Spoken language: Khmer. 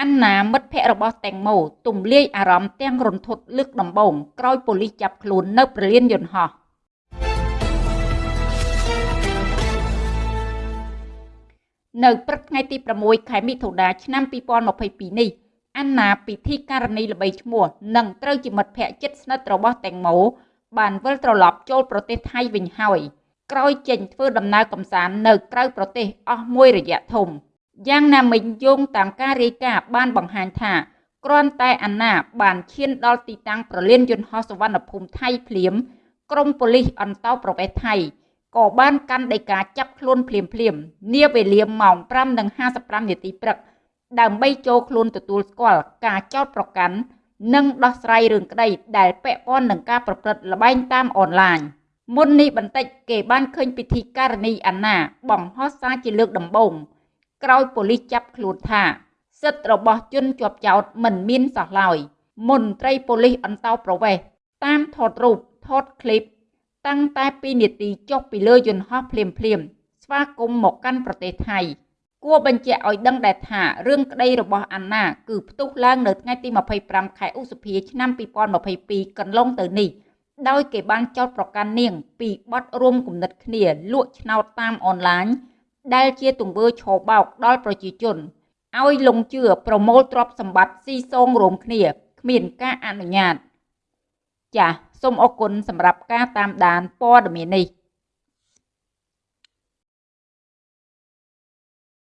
អាន់ណាមិត្តភ័ក្តិរបស់តេងម៉ូទំលាយអារម្មណ៍ទាំងរន្ធត់លើកដំបូងក្រោយប៉ូលីសចាប់ខ្លួននៅព្រលានយន្តហោះនៅព្រឹកថ្ងៃទី6ខែមិថុនាឆ្នាំ2022នេះអាន់ណាពិធីការនីល្បីឈ្មោះនិងត្រូវជាមិត្តភ័ក្តិជិតស្និទ្ធរបស់តេងម៉ូបានវិលត្រឡប់ចូលប្រទេសថៃវិញហើយក្រោយចេញធ្វើដំណើរកំសាន្តនៅក្រៅប្រទេសអស់មួយរយៈធំ។ យ៉ាងណាមិញយោងតាមការរាយការណ៍បានបង្ហាញថាគ្រាន់តែអាណាបានឈានដល់ទីតាំងប្រលានយន្តហោះសវណ្ណភូមិថៃភ្លាមក្រមប៉ូលីសអន្តោប្រវេសន៍ថៃក៏បានកាន់ដីកាចាប់ខ្លួនភ្លាមភ្លាមនាវេលាម៉ោង5:55នាទីព្រឹកដើម្បីចូលខ្លួនទទួលស្គាល់ការចោទប្រកាន់និងដោះស្រាយរឿងក្តីដែលពាក់ព័ន្ធនឹងការប្រព្រឹត្តល្បែងតាមអនឡាញមុននេះបន្តិចគេបានឃើញពិធីការនីអាណាបង្ហោះសារជាលើកដំបូង ក្រោយប៉ូលីសចាប់ខ្លួនថា សិទ្ធិរបស់ជនជាប់ចោតមិនមានសោះឡើយមន្ត្រីប៉ូលីសអន្តោប្រវេសន៍តាមថតរូបថតឃ្លីបតាំងតែ2នាទីចុះពីលើយន្តហោះភ្លាមភ្លាមស្វាគមន៍មកកាន់ប្រទេសថៃគួរបញ្ជាក់ឲ្យដឹងដែរថារឿងក្តីរបស់អាណាគឺផ្ទុះឡើងនៅថ្ងៃទី25ខែឧសភាឆ្នាំ2022កន្លងទៅនេះដោយគេបានចោទប្រកាន់នាងពីបទរួមគំនិតគ្នាលក់ឆ្នោតតាមអនឡាញ ដែលជាទង្វើឆបោកដល់ប្រជាជនឲ្យលងជឿប្រមូលទ្រព្យសម្បត្តិស៊ីសងរួមគ្នាគ្មានការអនុញ្ញាត ចាសសូមអរគុណសម្រាប់ការតាមដានព័ត៌មាននេះ